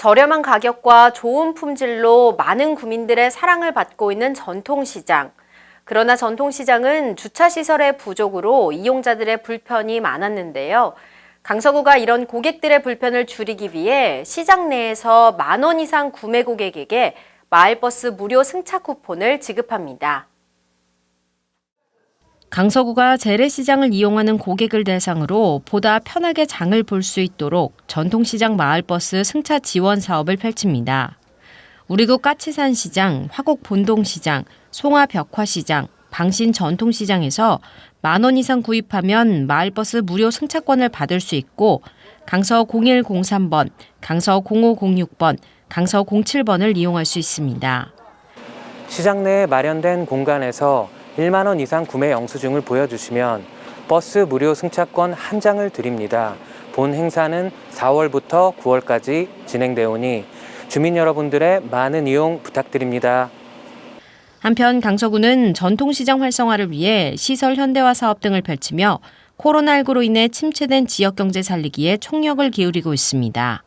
저렴한 가격과 좋은 품질로 많은 구민들의 사랑을 받고 있는 전통시장. 그러나 전통시장은 주차시설의 부족으로 이용자들의 불편이 많았는데요. 강서구가 이런 고객들의 불편을 줄이기 위해 시장 내에서 만 원 이상 구매 고객에게 마을버스 무료 승차 쿠폰을 지급합니다. 강서구가 재래시장을 이용하는 고객을 대상으로 보다 편하게 장을 볼 수 있도록 전통시장 마을버스 승차 지원 사업을 펼칩니다. 우리구 까치산 시장, 화곡 본동시장, 송화 벽화시장, 방신 전통시장에서 만 원 이상 구입하면 마을버스 무료 승차권을 받을 수 있고 강서 0103번, 강서 0506번, 강서 07번을 이용할 수 있습니다. 시장 내에 마련된 공간에서 1만 원 이상 구매 영수증을 보여주시면 버스 무료 승차권 한 장을 드립니다. 본 행사는 4월부터 9월까지 진행되오니 주민 여러분들의 많은 이용 부탁드립니다. 한편 강서구는 전통시장 활성화를 위해 시설 현대화 사업 등을 펼치며 코로나19로 인해 침체된 지역경제 살리기에 총력을 기울이고 있습니다.